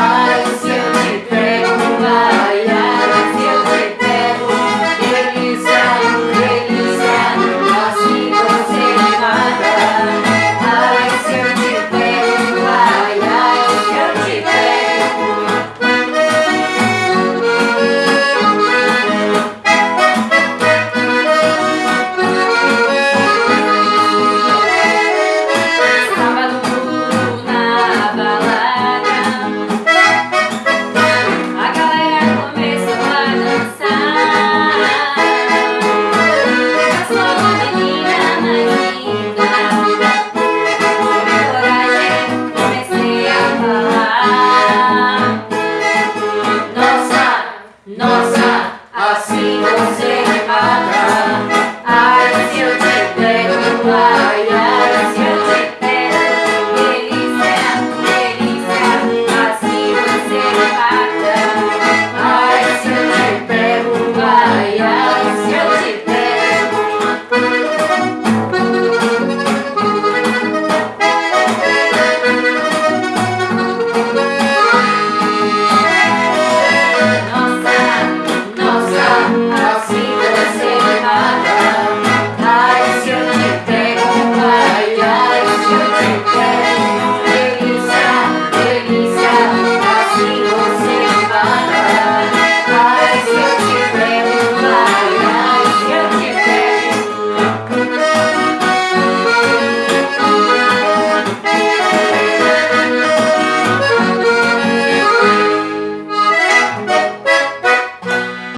I Nossa.